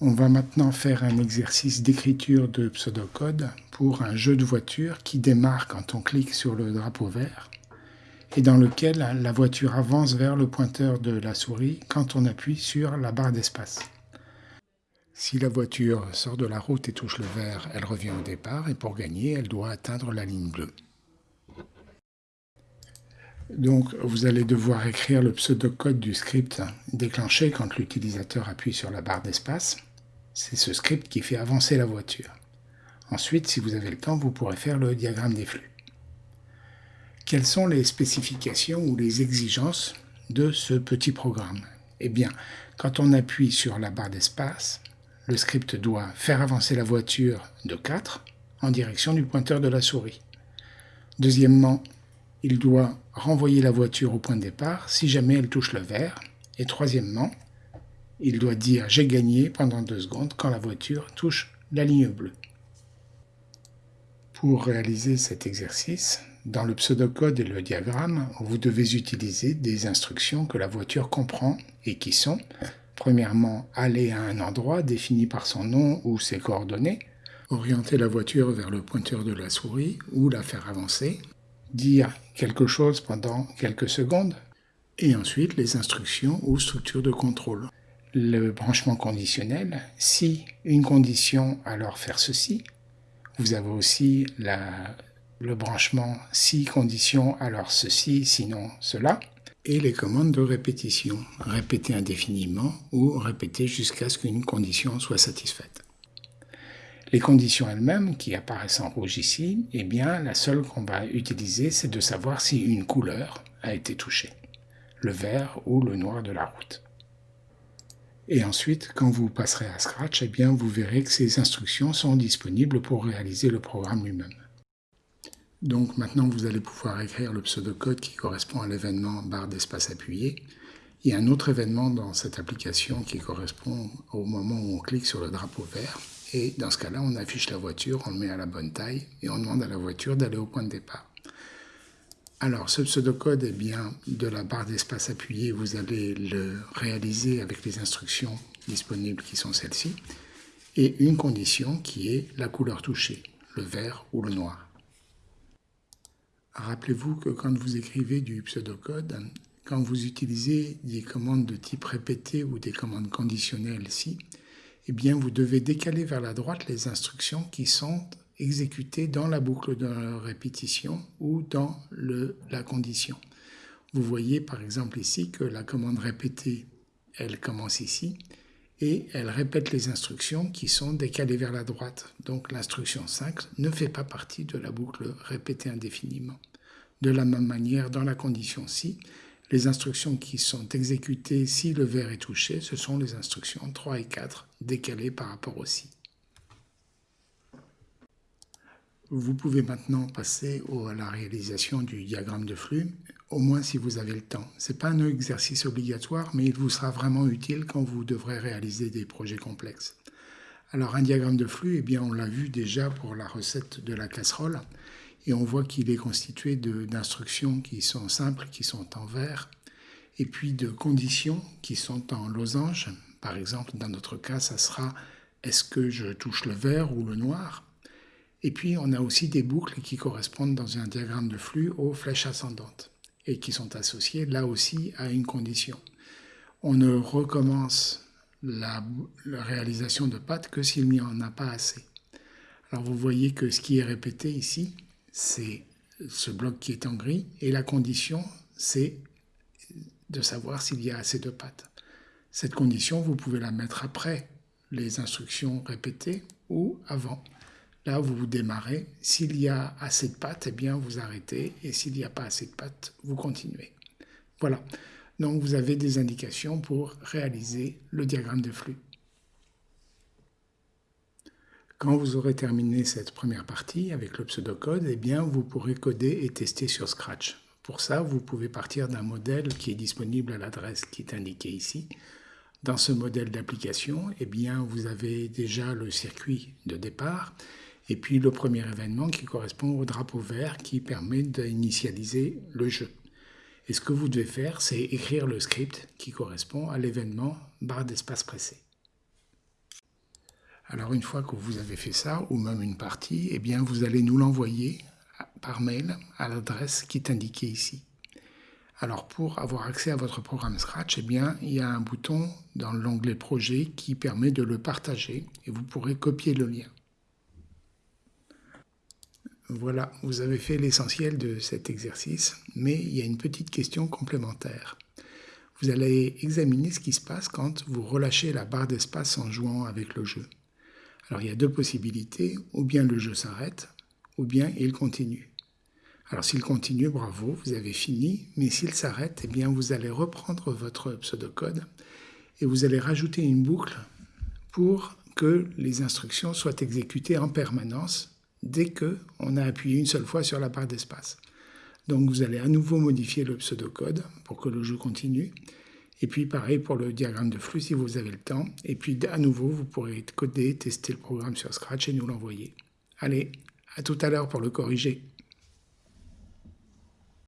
On va maintenant faire un exercice d'écriture de pseudocode pour un jeu de voiture qui démarre quand on clique sur le drapeau vert et dans lequel la voiture avance vers le pointeur de la souris quand on appuie sur la barre d'espace. Si la voiture sort de la route et touche le vert, elle revient au départ et pour gagner, elle doit atteindre la ligne bleue. Donc vous allez devoir écrire le pseudocode du script déclenché quand l'utilisateur appuie sur la barre d'espace. C'est ce script qui fait avancer la voiture. Ensuite, si vous avez le temps, vous pourrez faire le diagramme des flux. Quelles sont les spécifications ou les exigences de ce petit programme? Eh bien, quand on appuie sur la barre d'espace, le script doit faire avancer la voiture de 4 en direction du pointeur de la souris. Deuxièmement, il doit renvoyer la voiture au point de départ si jamais elle touche le vert. Et troisièmement, il doit dire « j'ai gagné » pendant deux secondes quand la voiture touche la ligne bleue. Pour réaliser cet exercice, dans le pseudocode et le diagramme, vous devez utiliser des instructions que la voiture comprend et qui sont Premièrement, aller à un endroit défini par son nom ou ses coordonnées, orienter la voiture vers le pointeur de la souris ou la faire avancer, dire quelque chose pendant quelques secondes, et ensuite les instructions ou structures de contrôle. Le branchement conditionnel, si une condition, alors faire ceci. Vous avez aussi le branchement si condition, alors ceci, sinon cela et les commandes de répétition, répéter indéfiniment ou répéter jusqu'à ce qu'une condition soit satisfaite. Les conditions elles-mêmes, qui apparaissent en rouge ici, eh bien, la seule qu'on va utiliser, c'est de savoir si une couleur a été touchée, le vert ou le noir de la route. Et ensuite, quand vous passerez à Scratch, eh bien, vous verrez que ces instructions sont disponibles pour réaliser le programme lui-même. Donc maintenant, vous allez pouvoir écrire le pseudocode qui correspond à l'événement barre d'espace appuyé. Il y a un autre événement dans cette application qui correspond au moment où on clique sur le drapeau vert. Et dans ce cas-là, on affiche la voiture, on le met à la bonne taille et on demande à la voiture d'aller au point de départ. Alors, ce pseudocode, est bien, de la barre d'espace appuyé, vous allez le réaliser avec les instructions disponibles qui sont celles-ci, et une condition qui est la couleur touchée, le vert ou le noir. Rappelez-vous que quand vous écrivez du pseudocode, quand vous utilisez des commandes de type répété ou des commandes conditionnelles si, eh bien vous devez décaler vers la droite les instructions qui sont exécutées dans la boucle de répétition ou dans la condition. Vous voyez par exemple ici que la commande répétée, elle commence ici, et elle répète les instructions qui sont décalées vers la droite. Donc l'instruction 5 ne fait pas partie de la boucle répétée indéfiniment. De la même manière, dans la condition si, les instructions qui sont exécutées si le verre est touché, ce sont les instructions 3 et 4 décalées par rapport au si. Vous pouvez maintenant passer à la réalisation du diagramme de flux, au moins si vous avez le temps. Ce n'est pas un exercice obligatoire, mais il vous sera vraiment utile quand vous devrez réaliser des projets complexes. Alors un diagramme de flux, eh bien, on l'a vu déjà pour la recette de la casserole, et on voit qu'il est constitué d'instructions qui sont simples, qui sont en vert, et puis de conditions qui sont en losange. Par exemple, dans notre cas, ça sera est-ce que je touche le vert ou le noir? Et puis, on a aussi des boucles qui correspondent dans un diagramme de flux aux flèches ascendantes et qui sont associées là aussi à une condition. On ne recommence la, réalisation de pattes que s'il n'y en a pas assez. Alors vous voyez que ce qui est répété ici, c'est ce bloc qui est en gris, et la condition, c'est de savoir s'il y a assez de pattes. Cette condition, vous pouvez la mettre après les instructions répétées ou avant. Là, vous vous démarrez. S'il y a assez de pattes, eh bien, vous arrêtez. Et s'il n'y a pas assez de pattes, vous continuez. Voilà. Donc, vous avez des indications pour réaliser le diagramme de flux. Quand vous aurez terminé cette première partie avec le pseudocode, eh bien, vous pourrez coder et tester sur Scratch. Pour ça, vous pouvez partir d'un modèle qui est disponible à l'adresse qui est indiquée ici. Dans ce modèle d'application, eh bien, vous avez déjà le circuit de départ et puis le premier événement qui correspond au drapeau vert qui permet d'initialiser le jeu. Et ce que vous devez faire, c'est écrire le script qui correspond à l'événement barre d'espace pressé. Alors une fois que vous avez fait ça, ou même une partie, eh bien vous allez nous l'envoyer par mail à l'adresse qui est indiquée ici. Alors pour avoir accès à votre programme Scratch, eh bien, il y a un bouton dans l'onglet Projet qui permet de le partager et vous pourrez copier le lien. Voilà, vous avez fait l'essentiel de cet exercice, mais il y a une petite question complémentaire. Vous allez examiner ce qui se passe quand vous relâchez la barre d'espace en jouant avec le jeu. Alors il y a deux possibilités, ou bien le jeu s'arrête, ou bien il continue. Alors s'il continue, bravo, vous avez fini, mais s'il s'arrête, eh bien vous allez reprendre votre pseudocode et vous allez rajouter une boucle pour que les instructions soient exécutées en permanence dès qu'on a appuyé une seule fois sur la barre d'espace. Donc vous allez à nouveau modifier le pseudocode pour que le jeu continue. Et puis pareil pour le diagramme de flux si vous avez le temps. Et puis à nouveau, vous pourrez coder, tester le programme sur Scratch et nous l'envoyer. Allez, à tout à l'heure pour le corriger.